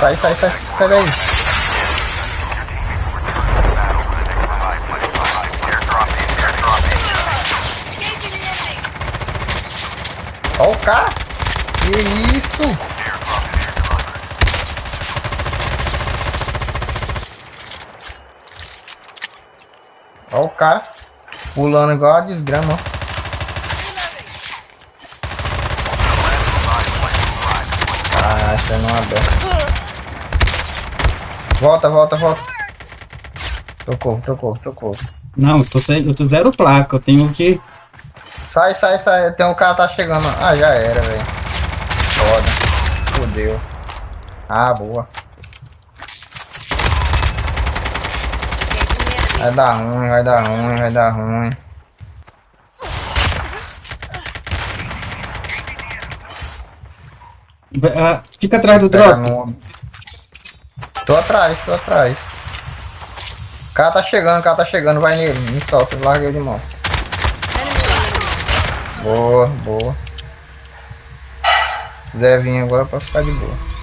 Sai, sai, sai, sai daí. Ó o cara. Que isso? Ó o cara. Pulando igual a desgrama, ó. Ah, essa não abre. Volta, volta, volta. Tocou, tocou, tocou. Não, eu tô, sem, eu tô zero placa, eu tenho que. Sai, sai, sai. Tem um cara tá chegando. Ah, já era, velho. Foda. Fudeu. Ah, boa. Vai dar ruim, vai dar ruim, vai dar ruim. Ah, fica atrás do drop. no- Tô atrás, tô atrás. O cara tá chegando, o cara tá chegando, vai nele. Me solta, larga ele de mão. Boa, boa. Zé vinha agora pra ficar de boa.